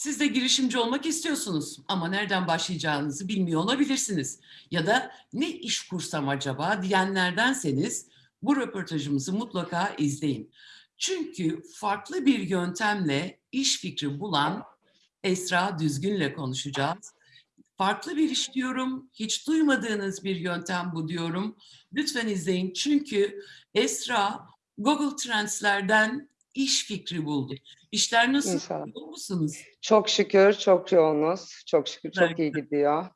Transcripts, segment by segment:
Siz de girişimci olmak istiyorsunuz ama nereden başlayacağınızı bilmiyor olabilirsiniz. Ya da ne iş kursam acaba diyenlerdenseniz bu röportajımızı mutlaka izleyin. Çünkü farklı bir yöntemle iş fikri bulan Esra Düzgün'le konuşacağız. Farklı bir iş diyorum, hiç duymadığınız bir yöntem bu diyorum. Lütfen izleyin çünkü Esra Google Trends'lerden iş fikri buldu. İşler nasıl? İnşallah. Yoğun musunuz? Çok şükür çok yoğunuz. Çok şükür çok iyi gidiyor.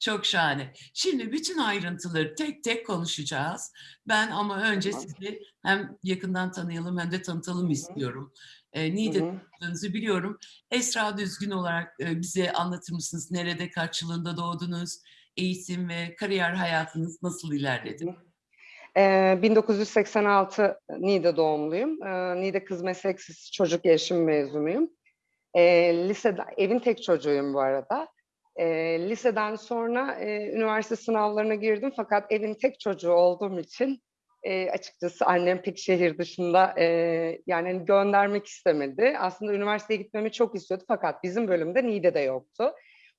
Çok şahane. Şimdi bütün ayrıntıları tek tek konuşacağız. Ben ama önce Tamam. sizi hem yakından tanıyalım hem de tanıtalım istiyorum. E, Hı Niğde hı. doğduğunuzu biliyorum. Esra Düzgün olarak e, bize anlatır mısınız? Nerede, kaç yılında doğdunuz? Eğitim ve kariyer hayatınız nasıl ilerledi? Ee, 1986 Niğde doğumluyum. Niğde Kız Meslek Çocuk Gelişim mezunuyum. Lisede, evin tek çocuğuyum bu arada. Liseden sonra e, üniversite sınavlarına girdim fakat evin tek çocuğu olduğum için e, açıkçası annem pek şehir dışında e, yani hani göndermek istemedi. Aslında üniversiteye gitmemi çok istiyordu fakat bizim bölümde Niğde'de yoktu.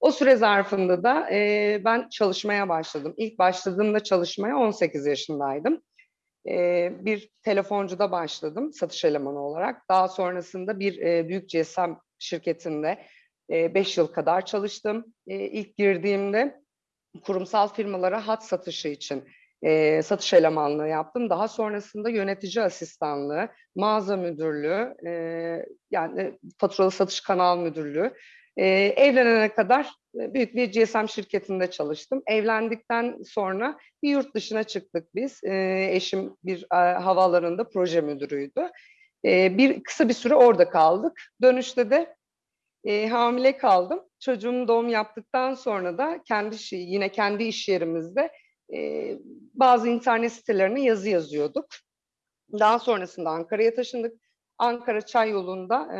O süre zarfında da e, ben çalışmaya başladım. İlk başladığımda çalışmaya 18 yaşındaydım. E, bir telefoncuda başladım satış elemanı olarak. Daha sonrasında bir e, büyük GSM şirketinde 5 yıl kadar çalıştım. E, ilk girdiğimde kurumsal firmalara hat satışı için e, satış elemanlığı yaptım. Daha sonrasında yönetici asistanlığı, mağaza müdürlüğü, e, yani faturalı satış kanal müdürlüğü. E, evlenene kadar e, büyük bir GSM şirketinde çalıştım. Evlendikten sonra bir yurt dışına çıktık biz. E, eşim bir e, havaalanında proje müdürüydü. E, bir kısa bir süre orada kaldık. Dönüşte de e, hamile kaldım. Çocuğum doğum yaptıktan sonra da kendi yine kendi iş yerimizde e, bazı internet sitelerine yazı yazıyorduk. Daha sonrasında Ankara'ya taşındık. Ankara Çay yolunda e,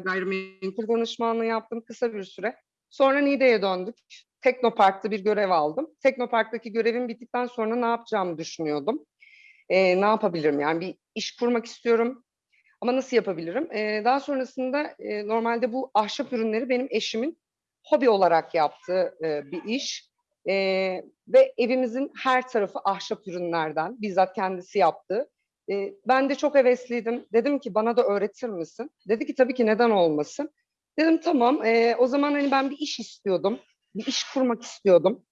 gayrimenkul danışmanlığı yaptım kısa bir süre. Sonra Niğde'ye döndük. Teknopark'ta bir görev aldım. Teknopark'taki görevim bittikten sonra ne yapacağımı düşünüyordum. E, ne yapabilirim? Yani bir iş kurmak istiyorum. Ama nasıl yapabilirim? E, daha sonrasında e, normalde bu ahşap ürünleri benim eşimin hobi olarak yaptığı e, bir iş. E, ve evimizin her tarafı ahşap ürünlerden. Bizzat kendisi yaptı. E, ben de çok hevesliydim. Dedim ki bana da öğretir misin? Dedi ki tabii ki neden olmasın. Dedim tamam. E, o zaman hani ben bir iş istiyordum. Bir iş kurmak istiyordum.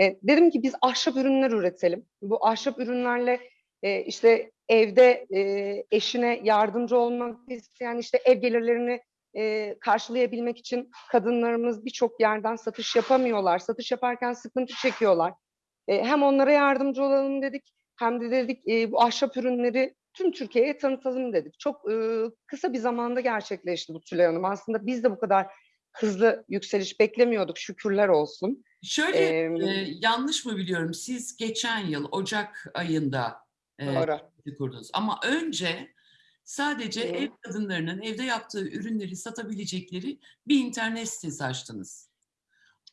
E, dedim ki biz ahşap ürünler üretelim. Bu ahşap ürünlerle e, işte evde e, eşine yardımcı olmak isteyen işte ev gelirlerini e, karşılayabilmek için kadınlarımız birçok yerden satış yapamıyorlar. Satış yaparken sıkıntı çekiyorlar. E, hem onlara yardımcı olalım dedik hem de dedik e, bu ahşap ürünleri tüm Türkiye'ye tanıtalım dedik. Çok e, kısa bir zamanda gerçekleşti bu Tülay Hanım. Aslında biz de bu kadar hızlı yükseliş beklemiyorduk şükürler olsun. Şöyle Ee, e, yanlış mı biliyorum? Siz geçen yıl Ocak ayında e, Doğru. kurdunuz. Ama önce sadece Hı. ev kadınlarının evde yaptığı ürünleri satabilecekleri bir internet sitesi açtınız.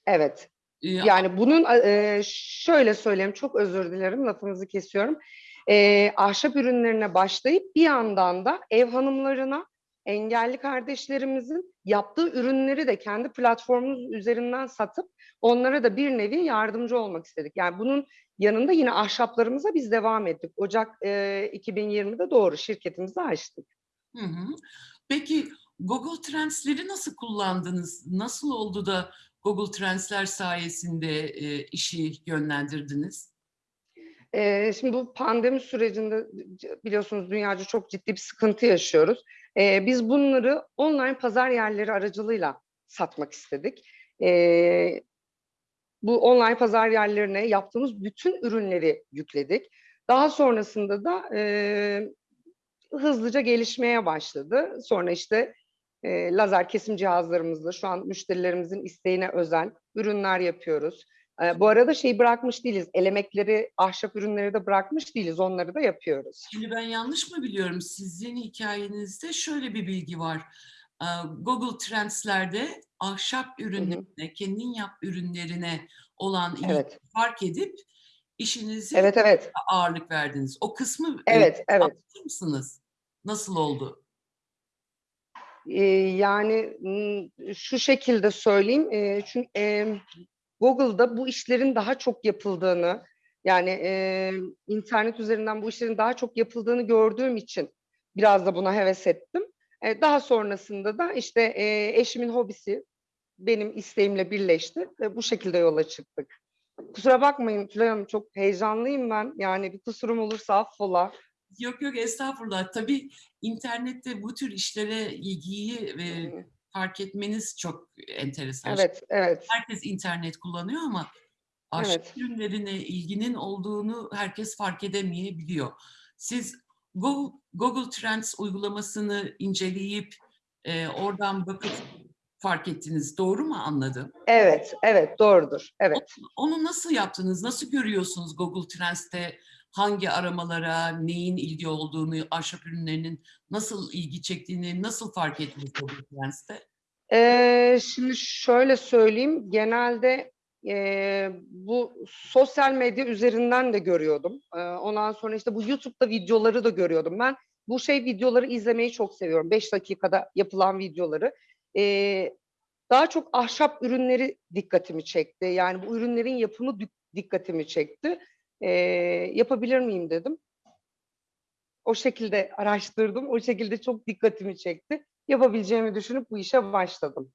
Evet. E, Yani bunun e, şöyle söyleyeyim, çok özür dilerim, lafınızı kesiyorum. E, ahşap ürünlerine başlayıp bir yandan da ev hanımlarına, engelli kardeşlerimizin yaptığı ürünleri de kendi platformumuz üzerinden satıp onlara da bir nevi yardımcı olmak istedik. Yani bunun yanında yine ahşaplarımıza biz devam ettik. Ocak e, 2020'de doğru şirketimizi açtık. Hı hı. Peki Google Trends'leri nasıl kullandınız? Nasıl oldu da Google Trends'ler sayesinde e, işi yönlendirdiniz? Ee, şimdi bu pandemi sürecinde biliyorsunuz dünyaca çok ciddi bir sıkıntı yaşıyoruz. Ee, biz bunları online pazar yerleri aracılığıyla satmak istedik. Ee, bu online pazar yerlerine yaptığımız bütün ürünleri yükledik. Daha sonrasında da e, hızlıca gelişmeye başladı. Sonra işte e, lazer kesim cihazlarımızla şu an müşterilerimizin isteğine özel ürünler yapıyoruz. E, bu arada şeyi bırakmış değiliz. Elemekleri, ahşap ürünleri de bırakmış değiliz. Onları da yapıyoruz. Şimdi ben yanlış mı biliyorum? Sizin hikayenizde şöyle bir bilgi var. Ee, Google Trends'lerde ahşap ürünlerine, kendin yap ürünlerine olan Evet. fark edip işinizi Evet, evet. ağırlık verdiniz. O kısmı e, Evet, evet. anlatır mısınız? Nasıl oldu? Ee, yani şu şekilde söyleyeyim. e, çünkü e, Google'da bu işlerin daha çok yapıldığını, yani e, internet üzerinden bu işlerin daha çok yapıldığını gördüğüm için biraz da buna heves ettim. E, daha sonrasında da işte e, eşimin hobisi benim isteğimle birleşti ve bu şekilde yola çıktık. Kusura bakmayın Tülay Hanım çok heyecanlıyım ben. Yani bir kusurum olursa affola. Yok yok estağfurullah. Tabii internette bu tür işlere ilgiyi ve fark etmeniz çok enteresan. Evet, evet. Herkes internet kullanıyor ama aşk Evet. ürünlerine ilginin olduğunu herkes fark edemeyebiliyor. Siz Google, Google Trends uygulamasını inceleyip e, oradan bakıp fark ettiniz. Doğru mu anladım? Evet, evet doğrudur. Evet. Onu nasıl yaptınız? Nasıl görüyorsunuz Google Trends'te hangi aramalara, neyin ilgi olduğunu, ahşap ürünlerinin nasıl ilgi çektiğini nasıl fark ettiniz Trends'te? Ee, şimdi şöyle söyleyeyim, genelde e, bu sosyal medya üzerinden de görüyordum. Ee, ondan sonra işte bu YouTube'da videoları da görüyordum. Ben bu şey videoları izlemeyi çok seviyorum. 5 dakikada yapılan videoları. Ee, daha çok ahşap ürünleri dikkatimi çekti. Yani bu ürünlerin yapımı dikkatimi çekti. Ee, yapabilir miyim dedim. O şekilde araştırdım. O şekilde çok dikkatimi çekti. Yapabileceğimi düşünüp bu işe başladım.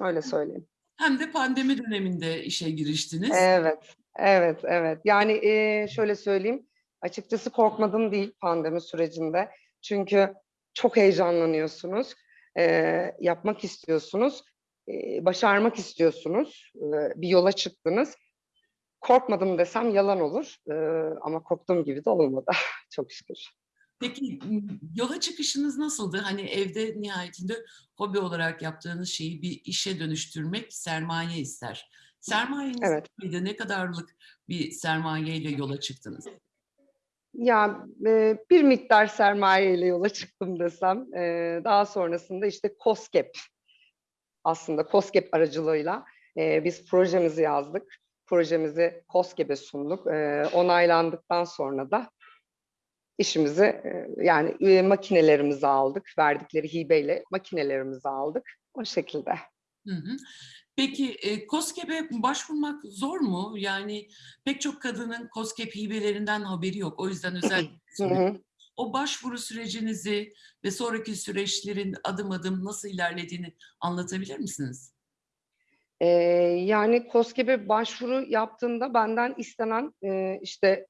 Öyle söyleyeyim. Hem de pandemi döneminde işe giriştiniz. Evet, evet, evet. Yani e, şöyle söyleyeyim. Açıkçası korkmadım değil pandemi sürecinde. Çünkü çok heyecanlanıyorsunuz. e, yapmak istiyorsunuz. e, başarmak istiyorsunuz. e, bir yola çıktınız. Korkmadım desem yalan olur. e, ama korktuğum gibi de olmadı. çok şükür. Peki yola çıkışınız nasıldı? Hani evde nihayetinde hobi olarak yaptığınız şeyi bir işe dönüştürmek sermaye ister. Sermayeniz Evet. neydi? Ne kadarlık bir sermayeyle yola çıktınız? Ya e, bir miktar sermaye ile yola çıktım desem. e, daha sonrasında işte COSGAP aslında COSGAP aracılığıyla e, biz projemizi yazdık. Projemizi COSGAP'e sunduk. E, onaylandıktan sonra da işimizi e, yani e, makinelerimizi aldık. Verdikleri hibeyle makinelerimizi aldık. O şekilde. Hı hı. Peki e, KOSGEB'e başvurmak zor mu? Yani pek çok kadının KOSGEB hibelerinden haberi yok. O yüzden özellikle. O başvuru sürecinizi ve sonraki süreçlerin adım adım nasıl ilerlediğini anlatabilir misiniz? Ee, yani KOSGEB'e başvuru yaptığımda benden istenen e, işte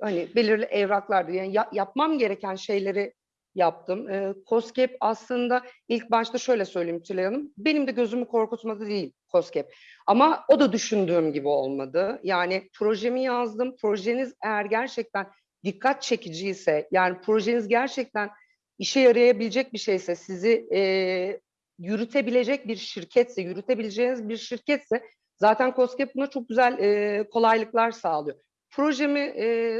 hani belirli evraklardı. Yani ya- yapmam gereken şeyleri yaptım. Ee, KOSGEB aslında ilk başta şöyle söyleyeyim Tülay Hanım. Benim de gözümü korkutmadı değil KOSGEB. Ama o da düşündüğüm gibi olmadı. Yani projemi yazdım. Projeniz eğer gerçekten dikkat çekiciyse, yani projeniz gerçekten işe yarayabilecek bir şeyse, sizi e, yürütebilecek bir şirketse, yürütebileceğiniz bir şirketse zaten KOSGEB buna çok güzel e, kolaylıklar sağlıyor. Projemi e,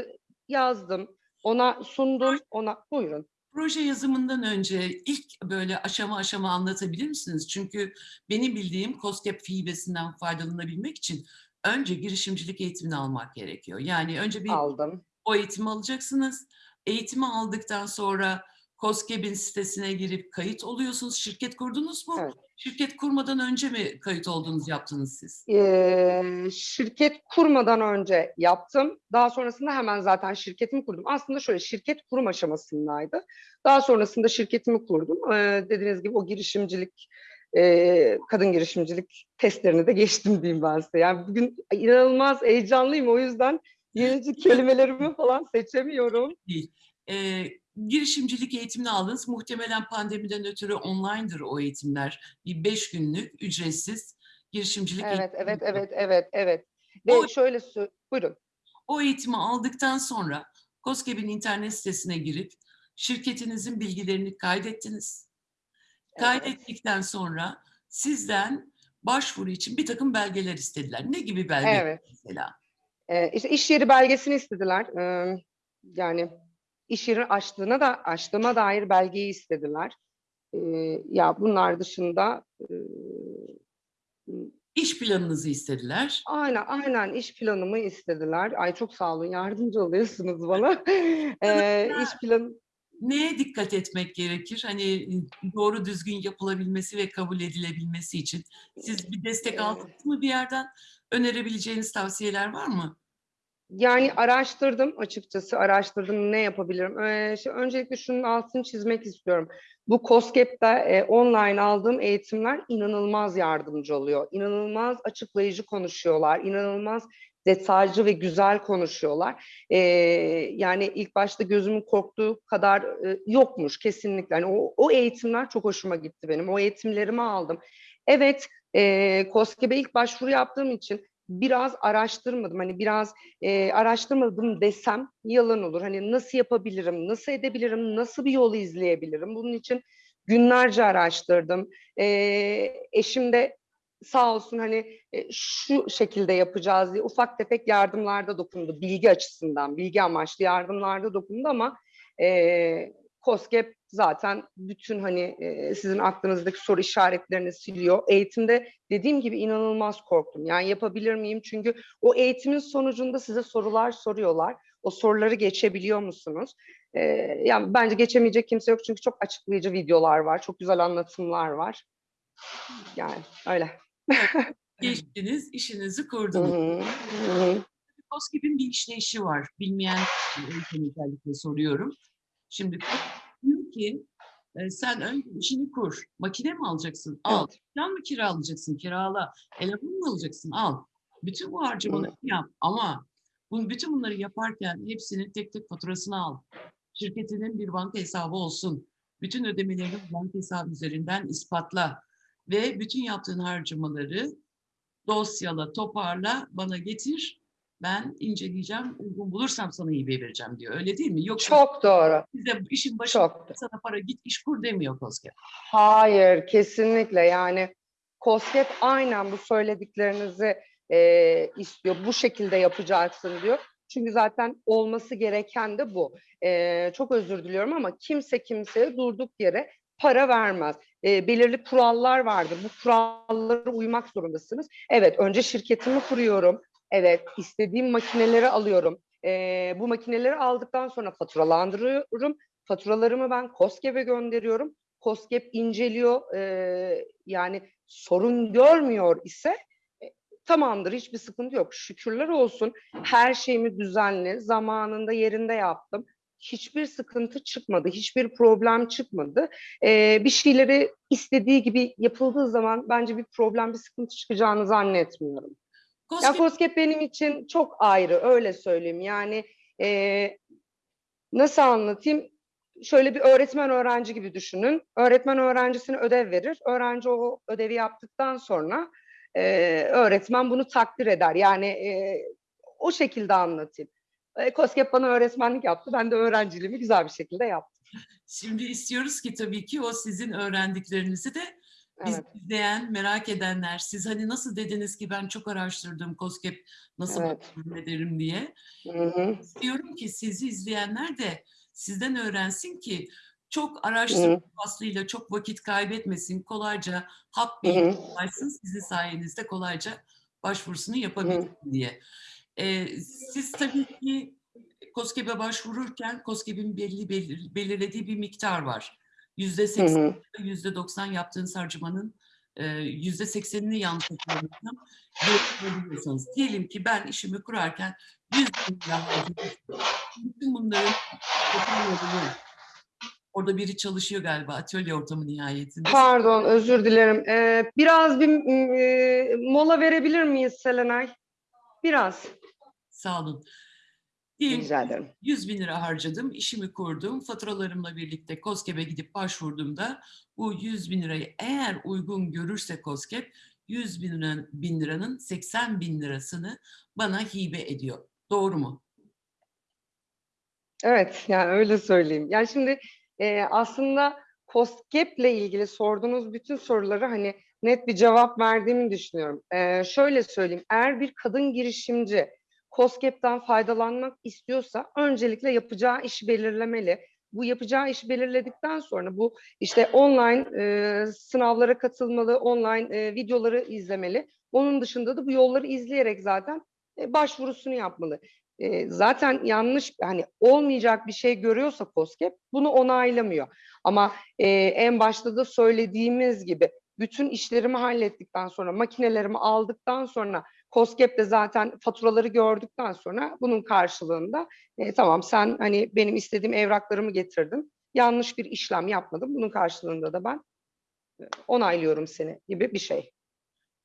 yazdım, ona sundum, ona buyurun. Proje yazımından önce ilk böyle aşama aşama anlatabilir misiniz? Çünkü benim bildiğim KOSGEB hibesinden faydalanabilmek için önce girişimcilik eğitimini almak gerekiyor. Yani önce bir Aldım. o eğitimi alacaksınız. Eğitimi aldıktan sonra KOSGEB'in sitesine girip kayıt oluyorsunuz. Şirket kurdunuz mu? Evet. Şirket kurmadan önce mi kayıt oldunuz, yaptınız siz? Ee, şirket kurmadan önce yaptım. Daha sonrasında hemen zaten şirketimi kurdum. Aslında şöyle şirket kurum aşamasındaydı. Daha sonrasında şirketimi kurdum. Ee, dediğiniz gibi o girişimcilik, e, kadın girişimcilik testlerini de geçtim diyeyim ben size. Yani bugün inanılmaz heyecanlıyım. O yüzden yenici kelimelerimi falan seçemiyorum. Ee, girişimcilik eğitimini aldınız. Muhtemelen pandemiden ötürü online'dır o eğitimler. Bir beş günlük ücretsiz girişimcilik Evet, eğitimi. evet, evet, evet, evet. Ve O- şöyle buyurun. O eğitimi aldıktan sonra KOSGEB'in internet sitesine girip şirketinizin bilgilerini kaydettiniz. Evet. Kaydettikten sonra sizden başvuru için bir takım belgeler istediler. Ne gibi belgeler Evet. mesela? Ee, işte iş yeri belgesini istediler. Ee, yani iş yeri açtığına da açtığıma dair belgeyi istediler. Ee, ya bunlar dışında e, İş planınızı istediler. aynen aynen iş planımı istediler. Ay çok sağ olun yardımcı oluyorsunuz bana. Ee, iş plan neye dikkat etmek gerekir? Hani doğru düzgün yapılabilmesi ve kabul edilebilmesi için. Siz bir destek Evet. aldınız mı bir yerden? Önerebileceğiniz tavsiyeler var mı? Yani araştırdım açıkçası, araştırdım ne yapabilirim. Ee, öncelikle şunun altını çizmek istiyorum. Bu COSGAP'te e, online aldığım eğitimler inanılmaz yardımcı oluyor. İnanılmaz açıklayıcı konuşuyorlar, inanılmaz detaycı ve güzel konuşuyorlar. Ee, yani ilk başta gözümün korktuğu kadar e, yokmuş kesinlikle. Yani o, o eğitimler çok hoşuma gitti benim. O eğitimlerimi aldım. Evet, e, COSGAP'e ilk başvuru yaptığım için biraz araştırmadım. Hani biraz e, araştırmadım desem yalan olur. Hani nasıl yapabilirim, nasıl edebilirim, nasıl bir yolu izleyebilirim? Bunun için günlerce araştırdım. E, eşim de sağ olsun hani e, şu şekilde yapacağız diye ufak tefek yardımlarda dokundu. Bilgi açısından, bilgi amaçlı yardımlarda dokundu ama e, COSGAP zaten bütün hani e, sizin aklınızdaki soru işaretlerini siliyor. Eğitimde dediğim gibi inanılmaz korktum. Yani yapabilir miyim? Çünkü o eğitimin sonucunda size sorular soruyorlar. O soruları geçebiliyor musunuz? Ee, yani bence geçemeyecek kimse yok çünkü çok açıklayıcı videolar var, çok güzel anlatımlar var. Yani öyle. Geçtiniz, işinizi kurdunuz. COSGAP'in bir işleyişi var. Bilmeyen özellikle soruyorum. Şimdi diyor ki e, sen önce işini kur. Makine mi alacaksın? Al. Evet. Plan mı kiralayacaksın? Kirala. Eleman mı alacaksın? Al. Bütün bu harcamaları yap. Ama bunu, bütün bunları yaparken hepsinin tek tek faturasını al. Şirketinin bir banka hesabı olsun. Bütün ödemelerini banka hesabı üzerinden ispatla. Ve bütün yaptığın harcamaları dosyala, toparla, bana getir. Ben inceleyeceğim, uygun bulursam sana iyi vereceğim diyor. Öyle değil mi? Yoksa Çok doğru. size işin başında Çok. sana para git iş kur demiyor COSGAP. Hayır, kesinlikle yani COSGAP aynen bu söylediklerinizi e, istiyor. Bu şekilde yapacaksın diyor. Çünkü zaten olması gereken de bu. E, çok özür diliyorum ama kimse kimseye durduk yere para vermez. E, belirli kurallar vardır. Bu kurallara uymak zorundasınız. Evet, önce şirketimi kuruyorum. Evet, istediğim makineleri alıyorum. E, bu makineleri aldıktan sonra faturalandırıyorum. Faturalarımı ben COSGAP'e gönderiyorum. COSGAP inceliyor e, yani sorun görmüyor ise e, tamamdır hiçbir sıkıntı yok. Şükürler olsun her şeyimi düzenli zamanında yerinde yaptım. Hiçbir sıkıntı çıkmadı, hiçbir problem çıkmadı. E, bir şeyleri istediği gibi yapıldığı zaman bence bir problem, bir sıkıntı çıkacağını zannetmiyorum. Ya COSGAP COSGAP benim için çok ayrı, öyle söyleyeyim. Yani e, nasıl anlatayım? Şöyle bir öğretmen öğrenci gibi düşünün. Öğretmen öğrencisine ödev verir. Öğrenci o ödevi yaptıktan sonra e, öğretmen bunu takdir eder. Yani e, o şekilde anlatayım. E, COSGAP bana öğretmenlik yaptı. Ben de öğrenciliğimi güzel bir şekilde yaptım. Şimdi istiyoruz ki tabii ki o sizin öğrendiklerinizi de biz Evet, izleyen, merak edenler, siz hani nasıl dediniz ki ben çok araştırdım COSGAP nasıl Evet. ederim diye. Hı hı, İstiyorum ki sizi izleyenler de sizden öğrensin ki çok araştırma faslıyla çok vakit kaybetmesin, kolayca hı, bilgi ulaşsın, sizin sayenizde kolayca başvurusunu yapabilsin diye. Ee, siz tabii ki COSGAP'e başvururken COSGAP'in belli belir- belirlediği bir miktar var. Yüzde seksen, yüzde doksan yaptığınız harcamanın e, yüzde seksenini yanlış görebiliyorsanız. Diyelim ki ben işimi kurarken 100 bin lira. Bütün bunların orada biri çalışıyor galiba atölye ortamı nihayetinde. Pardon, özür dilerim. Ee, biraz bir e, mola verebilir miyiz Selenay? Biraz. Sağ olun. Diyelim Rica ederim. 100 bin lira harcadım, işimi kurdum. Faturalarımla birlikte COSGAP'e gidip başvurduğumda bu 100 bin lirayı eğer uygun görürse COSGAP 100 bin, lira, bin liranın 80 bin lirasını bana hibe ediyor. Doğru mu? Evet, yani öyle söyleyeyim. Yani şimdi e, aslında COSGAP'le ilgili sorduğunuz bütün soruları hani net bir cevap verdiğimi düşünüyorum. E, şöyle söyleyeyim, eğer bir kadın girişimci COSGAP'tan faydalanmak istiyorsa öncelikle yapacağı işi belirlemeli. Bu yapacağı işi belirledikten sonra bu işte online e, sınavlara katılmalı, online e, videoları izlemeli. Onun dışında da bu yolları izleyerek zaten e, başvurusunu yapmalı. e, zaten yanlış hani olmayacak bir şey görüyorsa COSGAP bunu onaylamıyor. Ama e, en başta da söylediğimiz gibi bütün işlerimi hallettikten sonra makinelerimi aldıktan sonra COSGAP de zaten faturaları gördükten sonra bunun karşılığında e, tamam sen hani benim istediğim evraklarımı getirdin. Yanlış bir işlem yapmadım. Bunun karşılığında da ben e, onaylıyorum seni gibi bir şey.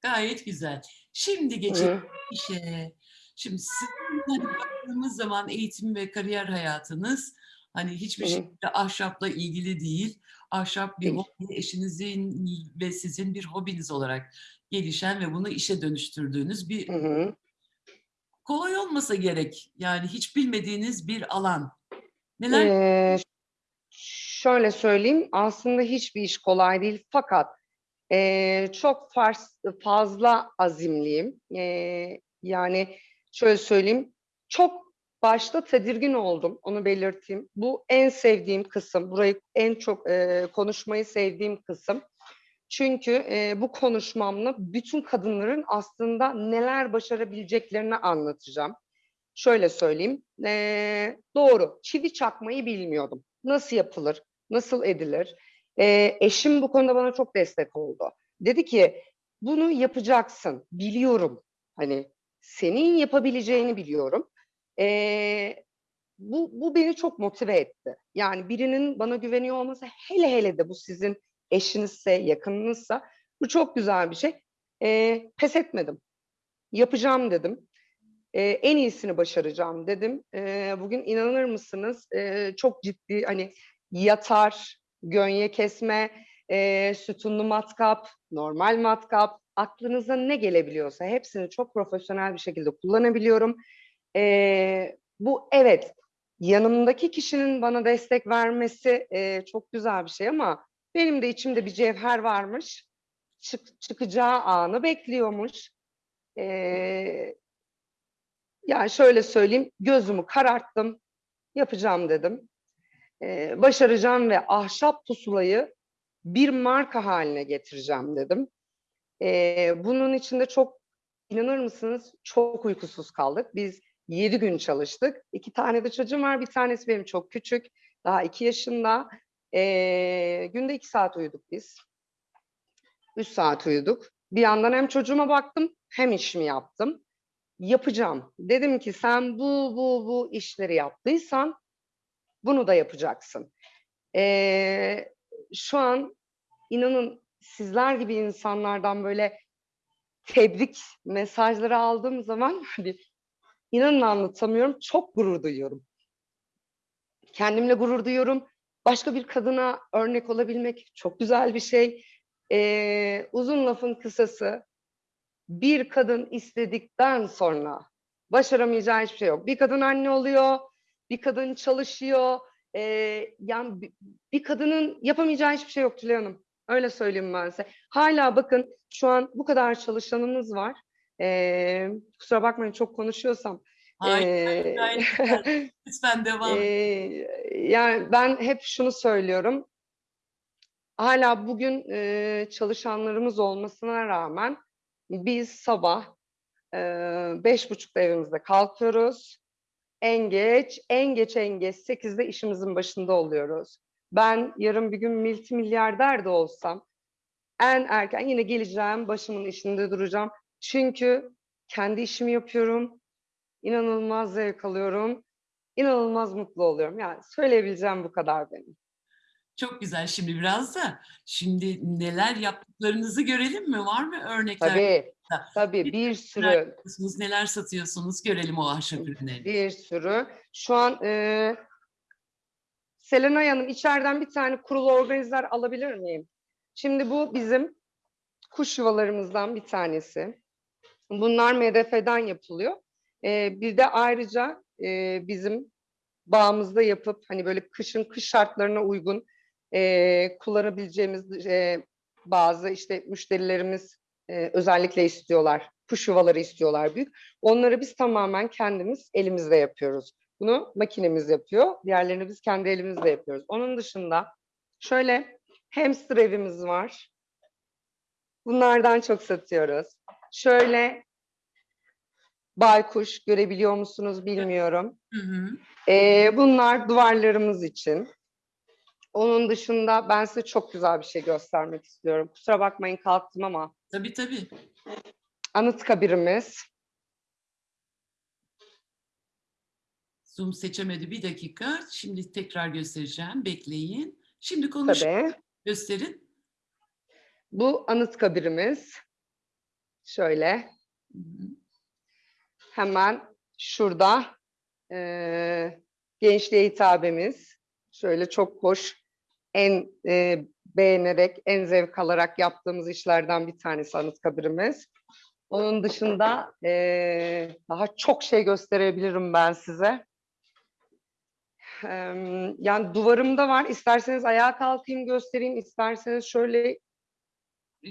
Gayet güzel. Şimdi geçelim işe. Şimdi sizin baktığımız zaman eğitim ve kariyer hayatınız hani hiçbir Hı hı. şekilde ahşapla ilgili değil. Ahşap bir Değil. hobi, eşinizin ve sizin bir hobiniz olarak gelişen ve bunu işe dönüştürdüğünüz bir Hı hı. kolay olmasa gerek. Yani hiç bilmediğiniz bir alan. Neler Ee, şöyle söyleyeyim, aslında hiçbir iş kolay değil fakat ee, çok fars- fazla azimliyim. Ee, yani şöyle söyleyeyim, çok başta tedirgin oldum, onu belirteyim. Bu en sevdiğim kısım, burayı en çok ee, konuşmayı sevdiğim kısım. Çünkü ee, bu konuşmamla bütün kadınların aslında neler başarabileceklerini anlatacağım. Şöyle söyleyeyim, ee, doğru, çivi çakmayı bilmiyordum. Nasıl yapılır, nasıl edilir? Ee, eşim bu konuda bana çok destek oldu. Dedi ki, bunu yapacaksın, biliyorum. Hani senin yapabileceğini biliyorum. Ee, bu, bu beni çok motive etti. Yani birinin bana güveniyor olması, hele hele de bu sizin eşinizse, yakınınızsa, bu çok güzel bir şey. Ee, pes etmedim. Yapacağım dedim. Ee, en iyisini başaracağım dedim. Ee, bugün inanır mısınız ee, çok ciddi hani yatar, gönye kesme, ee, sütunlu matkap, normal matkap, aklınıza ne gelebiliyorsa hepsini çok profesyonel bir şekilde kullanabiliyorum. Ee, bu evet yanımdaki kişinin bana destek vermesi ee, çok güzel bir şey ama benim de içimde bir cevher varmış. Çık, çıkacağı anı bekliyormuş. Ee, yani şöyle söyleyeyim, gözümü kararttım, yapacağım dedim. Ee, başaracağım ve ahşap pusulayı bir marka haline getireceğim dedim. Ee, bunun için de çok, inanır mısınız, çok uykusuz kaldık. Biz yedi gün çalıştık. İki tane de çocuğum var, bir tanesi benim çok küçük, daha iki yaşında. Ee, günde iki saat uyuduk biz. Üç saat uyuduk. Bir yandan hem çocuğuma baktım, hem işimi yaptım yapacağım. Dedim ki sen bu bu bu işleri yaptıysan bunu da yapacaksın. Ee, şu an inanın sizler gibi insanlardan böyle tebrik mesajları aldığım zaman hani inanın anlatamıyorum çok gurur duyuyorum. Kendimle gurur duyuyorum. Başka bir kadına örnek olabilmek çok güzel bir şey. Ee, uzun lafın kısası bir kadın istedikten sonra başaramayacağı hiçbir şey yok. Bir kadın anne oluyor, bir kadın çalışıyor. Ee, yani bir, bir kadının yapamayacağı hiçbir şey yok Tülay Hanım. Öyle söyleyeyim ben size. Hala bakın şu an bu kadar çalışanımız var. Ee, kusura bakmayın çok konuşuyorsam. Hayır, gayet güzel. Lütfen devam. ee, yani ben hep şunu söylüyorum. Hala bugün e, çalışanlarımız olmasına rağmen biz sabah e, beş buçukta evimizde kalkıyoruz. En geç, en geç en geç sekizde işimizin başında oluyoruz. Ben yarın bir gün multimilyarder de olsam en erken yine geleceğim, başımın işinde duracağım. Çünkü kendi işimi yapıyorum. İnanılmaz zevk alıyorum. İnanılmaz mutlu oluyorum. Yani söyleyebileceğim bu kadar benim. Çok güzel. Şimdi biraz da şimdi neler yaptıklarınızı görelim mi? Var mı örnekler? Tabii, tabii Bir bir sürü neler satıyorsunuz? Görelim o ahşap ürünlerini. Bir sürü. Şu an e, Selenay Hanım içeriden bir tane kurulu organizer alabilir miyim? Şimdi bu bizim kuş yuvalarımızdan bir tanesi. Bunlar MDF'den yapılıyor. E, bir de ayrıca e, bizim bağımızda yapıp hani böyle kışın kış şartlarına uygun e, kullanabileceğimiz e, bazı işte müşterilerimiz e, özellikle istiyorlar. Kuş yuvaları istiyorlar büyük. Onları biz tamamen kendimiz elimizde yapıyoruz. Bunu makinemiz yapıyor. Diğerlerini biz kendi elimizle yapıyoruz. Onun dışında şöyle hamster evimiz var. Bunlardan çok satıyoruz. Şöyle baykuş görebiliyor musunuz bilmiyorum. Hı hı. Ee, bunlar duvarlarımız için. Onun dışında ben size çok güzel bir şey göstermek istiyorum. Kusura bakmayın kalktım ama Tabii tabii. Anıtkabirimiz. Zoom seçemedi bir dakika. Şimdi tekrar göstereceğim. Bekleyin. Şimdi konuş Tabii. gösterin. Bu Anıtkabirimiz. Şöyle Hı hı. Hemen şurada eee gençliğe hitabemiz. Şöyle çok hoş, en eee, beğenerek, en zevk alarak yaptığımız işlerden bir tanesi Anıtkabirimiz. Onun dışında eee, daha çok şey gösterebilirim ben size. Em, Yani duvarımda var. İsterseniz ayağa kalkayım göstereyim. isterseniz şöyle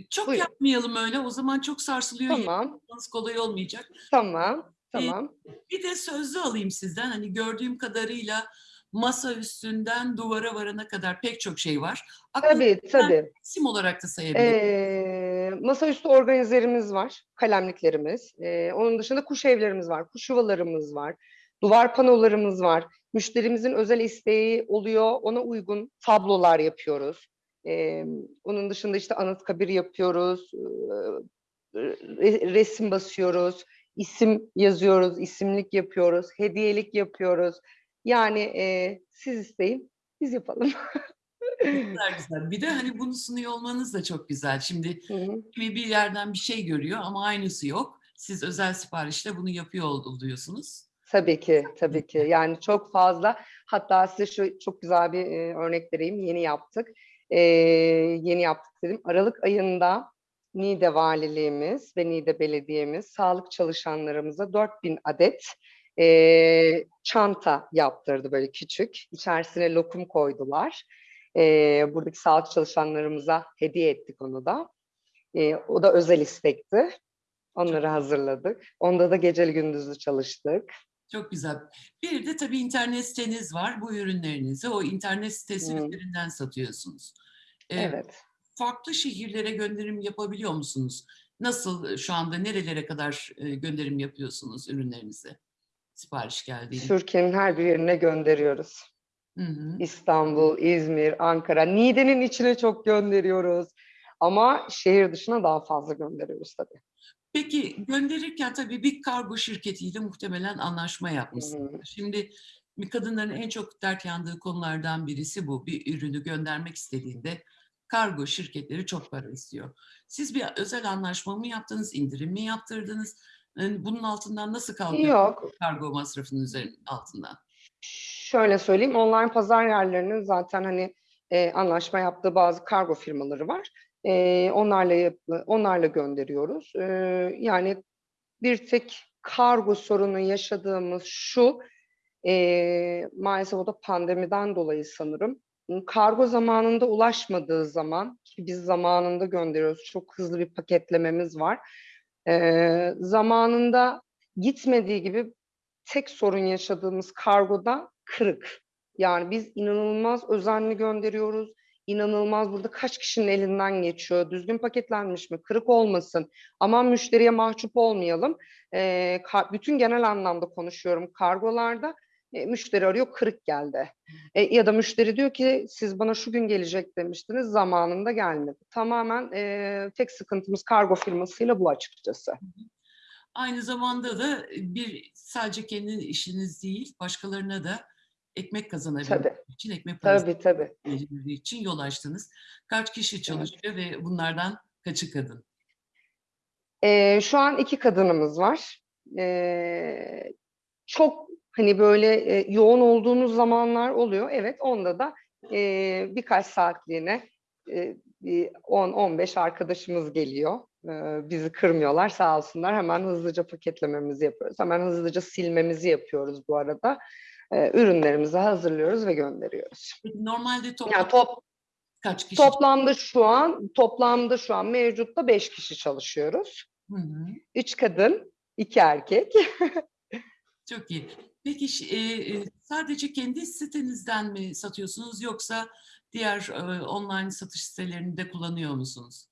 Çok Buyurun. yapmayalım öyle. O zaman çok sarsılıyor. tamam, kolay olmayacak. tamam, tamam. Bir de sözlü alayım sizden. Hani gördüğüm kadarıyla masa üstünden duvara varana kadar pek çok şey var. Aklınızda Tabii, tabii. isim olarak da sayabilirim. Ee, masaüstü organizerimiz var, kalemliklerimiz. Ee, onun dışında kuş evlerimiz var, kuş yuvalarımız var, duvar panolarımız var. Müşterimizin özel isteği oluyor, ona uygun tablolar yapıyoruz. Ee, onun dışında işte anıtkabir yapıyoruz, ee, re- resim basıyoruz, isim yazıyoruz, isimlik yapıyoruz, hediyelik yapıyoruz. Yani ee, siz isteyin, biz yapalım. Güzel güzel. Bir de hani bunu sunuyor olmanız da çok güzel. Şimdi kimi bir yerden bir şey görüyor ama aynısı yok. Siz özel siparişle bunu yapıyor oluyorsunuz. Tabii ki, tabii ki. Yani çok fazla. Hatta size şu çok güzel bir e, örnek vereyim. Yeni yaptık. E, yeni yaptık dedim. Aralık ayında Niğde Valiliğimiz ve Niğde Belediye'miz sağlık çalışanlarımıza 4000 adet e, çanta yaptırdı böyle küçük. İçerisine lokum koydular. E, buradaki sağlık çalışanlarımıza hediye ettik onu da. E, o da özel istekti. Onları hazırladık. Onda da geceli gündüzlü çalıştık. Çok güzel. Bir de tabii internet siteniz var. Bu ürünlerinizi o internet sitesi Hı. üzerinden satıyorsunuz. Ee, Evet. Farklı şehirlere gönderim yapabiliyor musunuz? Nasıl e, şu anda nerelere kadar e, gönderim yapıyorsunuz ürünlerinizi? Sipariş geldiğinde. Türkiye'nin her bir yerine gönderiyoruz. Hı hı. İstanbul, İzmir, Ankara, Niğde'nin içine çok gönderiyoruz. Ama şehir dışına daha fazla gönderiyoruz tabii. Peki gönderirken tabii bir kargo şirketiyle muhtemelen anlaşma Hı yapmışsınız. hı. Şimdi kadınların en çok dert yandığı konulardan birisi bu. Bir ürünü göndermek istediğinde kargo şirketleri çok para istiyor. Siz bir özel anlaşma mı yaptınız, indirim mi yaptırdınız? Yani bunun altından nasıl kalkıyor Yok, kargo masrafının üzerinin altından? şöyle söyleyeyim. Online pazar yerlerinin zaten hani e, anlaşma yaptığı bazı kargo firmaları var. E, onlarla yap- onlarla gönderiyoruz. E, yani bir tek kargo sorunu yaşadığımız şu, e, maalesef o da pandemiden dolayı sanırım. Kargo zamanında ulaşmadığı zaman ki biz zamanında gönderiyoruz. Çok hızlı bir paketlememiz var. E, zamanında gitmediği gibi tek sorun yaşadığımız kargoda kırık. Yani biz inanılmaz özenli gönderiyoruz. İnanılmaz burada kaç kişinin elinden geçiyor. Düzgün paketlenmiş mi? Kırık olmasın. Aman müşteriye mahcup olmayalım. Ee, bütün genel anlamda konuşuyorum kargolarda. E, müşteri arıyor kırık geldi. E, ya da müşteri diyor ki siz bana şu gün gelecek demiştiniz zamanında gelmedi. Tamamen e, tek sıkıntımız kargo firmasıyla bu açıkçası. Aynı zamanda da e, bir sadece kendi işiniz değil, başkalarına da ekmek kazanabilmek Tabii. için, ekmek parası Tabii tabii. için yol açtınız. Kaç kişi çalışıyor ve bunlardan kaçı kadın? Ee, şu an iki kadınımız var. Ee, çok hani böyle e, yoğun olduğumuz zamanlar oluyor. Evet, onda da e, birkaç saatliğine e, bir 10-15 arkadaşımız geliyor. Ee, bizi kırmıyorlar sağ olsunlar. Hemen hızlıca paketlememizi yapıyoruz. Hemen hızlıca silmemizi yapıyoruz bu arada. Ee, ürünlerimizi hazırlıyoruz ve gönderiyoruz. Normalde toplam Yani top, kaç kişi? toplamda şu an toplamda şu an mevcutta 5 kişi çalışıyoruz. Hı hı. Üç kadın, iki erkek. Çok iyi. Peki e, e, sadece kendi sitenizden mi satıyorsunuz yoksa diğer e, online satış sitelerini de kullanıyor musunuz?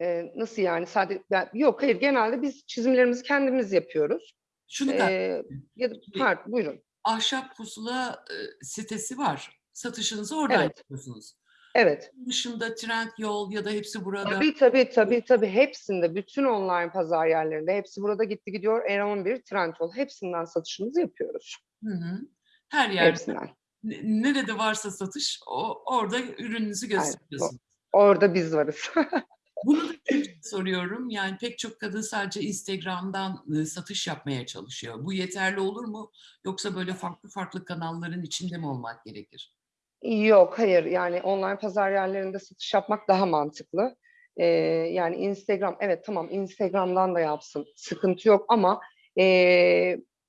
Ee, nasıl yani? Sadece ben- yok hayır genelde biz çizimlerimizi kendimiz yapıyoruz. Şunu da Ee, ya da pardon buyurun. ahşap pusula e, sitesi var. Satışınızı oradan Evet. yapıyorsunuz. Evet. Dışında trend yol ya da hepsi burada. Tabii tabii tabii tabii hepsinde bütün online pazar yerlerinde hepsi burada gitti gidiyor. R11, Trendyol hepsinden satışımızı yapıyoruz. Hı hı. Her yerde Hepsinden. ne- nerede varsa satış o, orada ürününüzü gösteriyorsunuz. Orada biz varız. Bunu da soruyorum. Yani pek çok kadın sadece Instagram'dan e, satış yapmaya çalışıyor. Bu yeterli olur mu? Yoksa böyle farklı farklı kanalların içinde mi olmak gerekir? Yok, hayır. Yani online pazar yerlerinde satış yapmak daha mantıklı. Ee, yani Instagram, evet tamam Instagram'dan da yapsın, sıkıntı yok ama ee,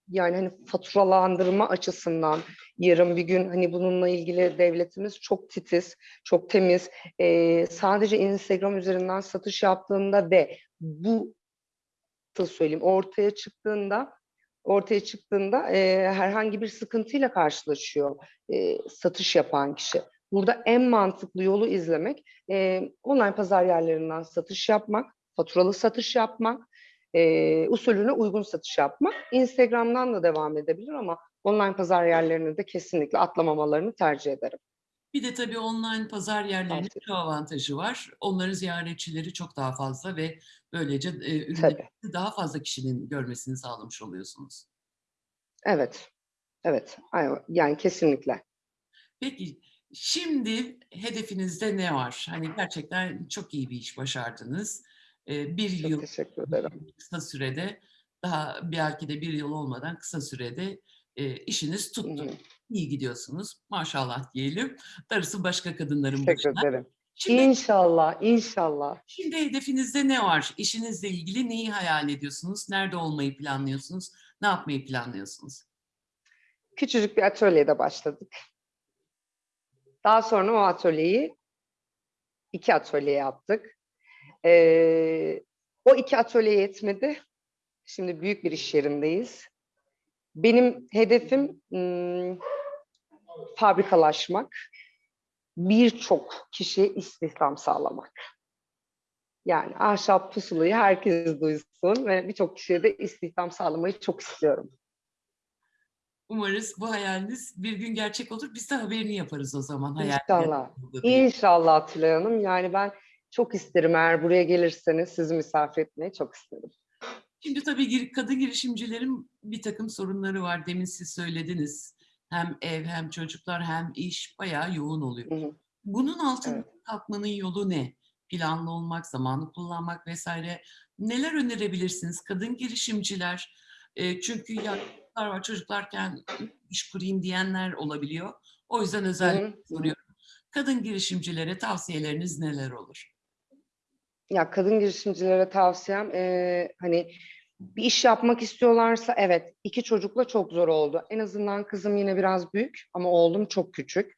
yani hani faturalandırma açısından yarın bir gün hani bununla ilgili devletimiz çok titiz, çok temiz. Ee, sadece Instagram üzerinden satış yaptığında ve bu nasıl söyleyeyim ortaya çıktığında ortaya çıktığında e, herhangi bir sıkıntıyla karşılaşıyor e, satış yapan kişi. Burada en mantıklı yolu izlemek, e, online pazar yerlerinden satış yapmak, faturalı satış yapmak, e, usulüne uygun satış yapmak. Instagram'dan da devam edebilir ama online pazar yerlerini de kesinlikle atlamamalarını tercih ederim. Bir de tabii online pazar yerlerinin Tavsiye şu avantajı var. Onların ziyaretçileri çok daha fazla ve böylece e, ürünleri daha fazla kişinin görmesini sağlamış oluyorsunuz. Evet, evet, yani kesinlikle. Peki şimdi hedefinizde ne var? Hani gerçekten çok iyi bir iş başardınız. E, bir Çok yıl teşekkür ederim. kısa sürede daha belki de bir yıl olmadan kısa sürede e, işiniz Hı tuttu. hı. İyi gidiyorsunuz. Maşallah diyelim. Darısı başka kadınların Teşekkür başına. ederim. Şimdi, İnşallah, inşallah. şimdi hedefinizde ne var? İşinizle ilgili neyi hayal ediyorsunuz? Nerede olmayı planlıyorsunuz? Ne yapmayı planlıyorsunuz? Küçücük bir atölyede başladık. Daha sonra o atölyeyi iki atölye yaptık. Ee, o iki atölye yetmedi. Şimdi büyük bir iş yerindeyiz. Benim hedefim hmm, fabrikalaşmak, birçok kişiye istihdam sağlamak. Yani ahşap pusulayı herkes duysun ve birçok kişiye de istihdam sağlamayı çok istiyorum. Umarız bu hayaliniz bir gün gerçek olur. Biz de haberini yaparız o zaman. hayal İnşallah. İnşallah Tülay Hanım. Yani ben çok isterim eğer buraya gelirseniz sizi misafir etmeyi çok isterim. Şimdi tabii kadın girişimcilerin bir takım sorunları var. Demin siz söylediniz. Hem ev hem çocuklar hem iş bayağı yoğun oluyor. Hı hı. Bunun altından Evet. kalkmanın yolu ne? Planlı olmak, zamanı kullanmak vesaire. Neler önerebilirsiniz? Kadın girişimciler, e, çünkü ya çocuklar var çocuklarken iş kurayım diyenler olabiliyor. O yüzden özellikle hı, soruyorum. Kadın girişimcilere tavsiyeleriniz neler olur? Ya kadın girişimcilere tavsiyem eee, hani bir iş yapmak istiyorlarsa evet iki çocukla çok zor oldu. En azından kızım yine biraz büyük ama oğlum çok küçük.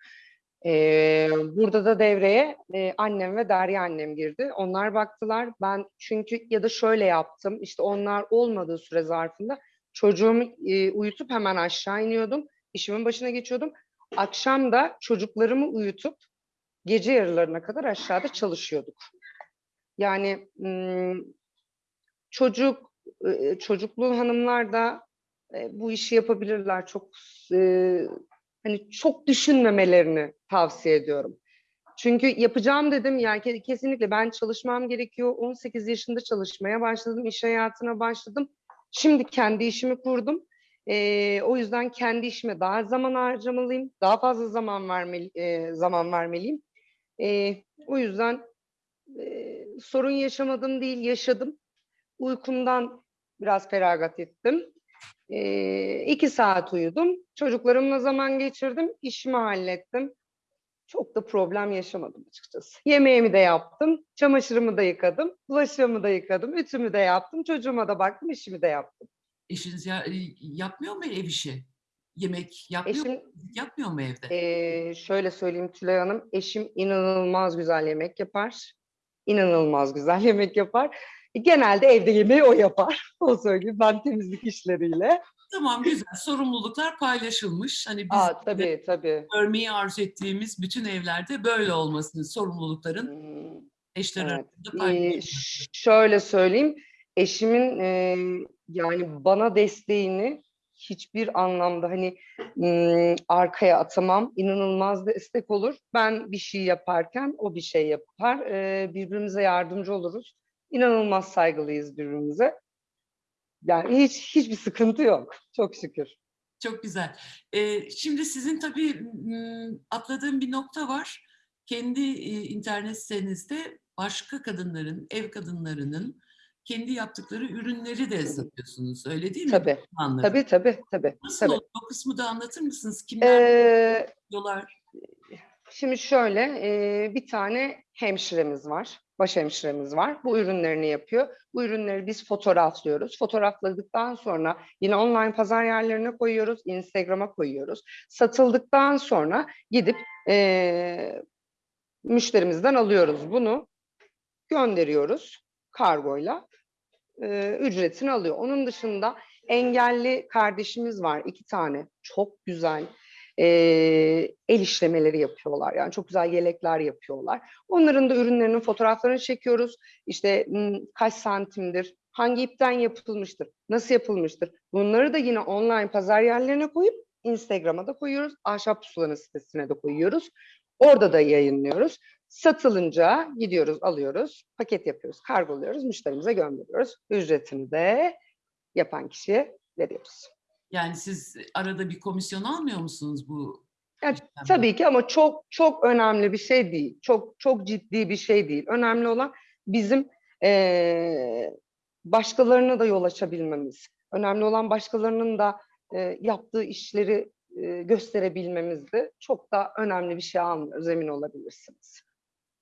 Eee, burada da devreye eee, annem ve Derya annem girdi. Onlar baktılar. Ben çünkü ya da şöyle yaptım. İşte onlar olmadığı süre zarfında çocuğumu eee, uyutup hemen aşağı iniyordum. İşimin başına geçiyordum. Akşam da çocuklarımı uyutup gece yarılarına kadar aşağıda çalışıyorduk. Yani çocuk e, hanımlar da e, bu işi yapabilirler. Çok e, hani çok düşünmemelerini tavsiye ediyorum. Çünkü yapacağım dedim yani ke- kesinlikle ben çalışmam gerekiyor. 18 yaşında çalışmaya başladım, iş hayatına başladım. Şimdi kendi işimi kurdum. E, o yüzden kendi işime daha zaman harcamalıyım, daha fazla zaman vermeli, e, zaman vermeliyim. E, o yüzden e, sorun yaşamadım değil, yaşadım. Uykumdan biraz feragat ettim. E, iki saat uyudum. Çocuklarımla zaman geçirdim. işimi hallettim. Çok da problem yaşamadım açıkçası. Yemeğimi de yaptım. Çamaşırımı da yıkadım. Bulaşığımı da yıkadım. Ütümü de yaptım. Çocuğuma da baktım. işimi de yaptım. Eşiniz ya, e, yapmıyor mu ev işi? Yemek yapmıyor mu? Eşim Yapmıyor mu evde? Ee, şöyle söyleyeyim Tülay Hanım, eşim inanılmaz güzel yemek yapar. İnanılmaz güzel yemek yapar. Genelde evde yemeği o yapar. O söyleyeyim. Ben temizlik işleriyle. Tamam güzel. Sorumluluklar paylaşılmış. Hani biz Aa, tabii tabii. görmeyi arzu ettiğimiz bütün evlerde böyle olmasını, sorumlulukların Hmm, Eşler Evet. arasında Ee, paylaşımlar. ş- şöyle söyleyeyim, eşimin e, yani bana desteğini hiçbir anlamda hani m, arkaya atamam, inanılmaz destek olur. Ben bir şey yaparken o bir şey yapar, Ee, birbirimize yardımcı oluruz. İnanılmaz saygılıyız birbirimize. Yani hiç hiçbir sıkıntı yok, çok şükür. Çok güzel. Ee, şimdi sizin tabii atladığım bir nokta var. Kendi e, internet sitenizde başka kadınların, ev kadınlarının kendi yaptıkları ürünleri de satıyorsunuz. Öyle değil mi? Tabii, Anladım. tabii, tabii, tabii. Nasıl tabii. oldu? O kısmı da anlatır mısınız? Kimler Ee, yapıyorlar? Şimdi şöyle e, bir tane hemşiremiz var, baş hemşiremiz var. Bu ürünlerini yapıyor. Bu ürünleri biz fotoğraflıyoruz. Fotoğrafladıktan sonra yine online pazar yerlerine koyuyoruz, Instagram'a koyuyoruz. Satıldıktan sonra gidip e, müşterimizden alıyoruz bunu, gönderiyoruz kargoyla. E, ücretini alıyor. Onun dışında engelli kardeşimiz var, iki tane. Çok güzel e, el işlemeleri yapıyorlar. Yani çok güzel yelekler yapıyorlar. Onların da ürünlerinin fotoğraflarını çekiyoruz. İşte kaç santimdir, hangi ipten yapılmıştır, nasıl yapılmıştır. Bunları da yine online pazar yerlerine koyup Instagram'a da koyuyoruz. Ahşap Pusulanın sitesine de koyuyoruz. Orada da yayınlıyoruz. Satılınca gidiyoruz, alıyoruz, paket yapıyoruz, kargoluyoruz, müşterimize gönderiyoruz. Ücretini de yapan kişiye veriyoruz. Yani siz arada bir komisyon almıyor musunuz bu? Ya, işlemden? Tabii ki ama çok çok önemli bir şey değil. Çok çok ciddi bir şey değil. Önemli olan bizim eee başkalarına da yol açabilmemiz. Önemli olan başkalarının da eee, yaptığı işleri eee, gösterebilmemizdi. Çok da önemli bir şey almıyoruz, emin olabilirsiniz.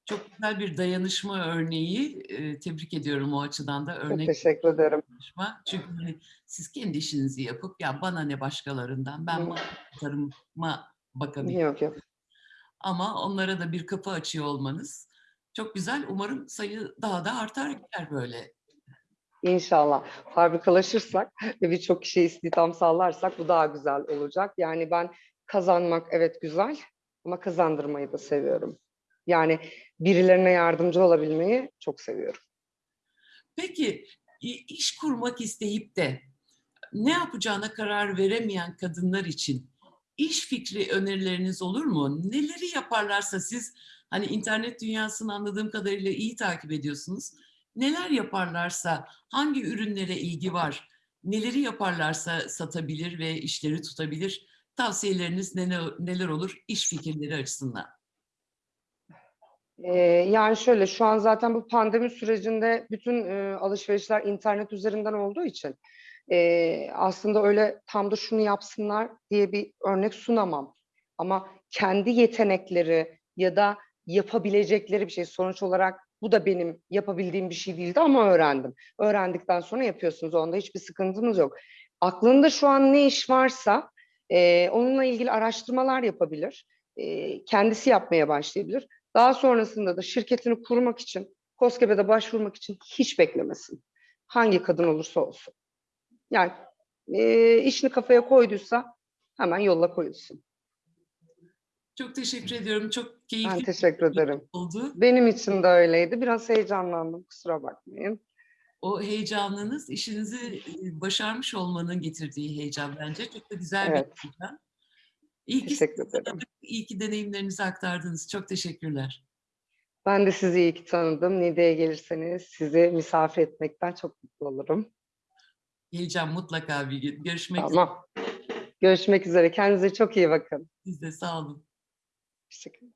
Çok güzel bir dayanışma örneği. Tebrik ediyorum o açıdan da Çok örnek teşekkür ederim. dayanışma. Çünkü hani siz kendi işinizi yapıp ya bana ne başkalarından ben Hı. mantarıma bakabilirim. Yok yok. Ama onlara da bir kapı açıyor olmanız çok güzel. Umarım sayı daha da artar gider böyle. İnşallah fabrikalaşırsak ve birçok kişiye istihdam sağlarsak bu daha güzel olacak. Yani ben kazanmak evet güzel ama kazandırmayı da seviyorum. Yani birilerine yardımcı olabilmeyi çok seviyorum. Peki iş kurmak isteyip de ne yapacağına karar veremeyen kadınlar için iş fikri önerileriniz olur mu? Neleri yaparlarsa siz hani internet dünyasını anladığım kadarıyla iyi takip ediyorsunuz. Neler yaparlarsa hangi ürünlere ilgi var? Neleri yaparlarsa satabilir ve işleri tutabilir? Tavsiyeleriniz neler, neler olur iş fikirleri açısından? Ee, yani şöyle şu an zaten bu pandemi sürecinde bütün e, alışverişler internet üzerinden olduğu için e, aslında öyle tam da şunu yapsınlar diye bir örnek sunamam. Ama kendi yetenekleri ya da yapabilecekleri bir şey sonuç olarak bu da benim yapabildiğim bir şey değildi ama öğrendim. Öğrendikten sonra yapıyorsunuz. Onda hiçbir sıkıntımız yok. Aklında şu an ne iş varsa e, onunla ilgili araştırmalar yapabilir. E, kendisi yapmaya başlayabilir. Daha sonrasında da şirketini kurmak için, KOSGEB'e başvurmak için hiç beklemesin. Hangi kadın olursa olsun. Yani e, işini kafaya koyduysa hemen yolla koyulsun. Çok teşekkür ediyorum. Çok Ben keyifli teşekkür ederim. oldu. Benim için de öyleydi. Biraz heyecanlandım, kusura bakmayın. O heyecanınız işinizi başarmış olmanın getirdiği heyecan bence. Çok da güzel Evet. bir heyecan. İyi ki Teşekkür ederim. iyi ki deneyimlerinizi aktardınız. Çok teşekkürler. Ben de sizi iyi ki tanıdım. Niğde'ye gelirseniz sizi misafir etmekten çok mutlu olurum. Geleceğim mutlaka bir gün. Görüşmek üzere. Tamam. Görüşmek üzere. Kendinize çok iyi bakın. Siz de sağ olun. Teşekkür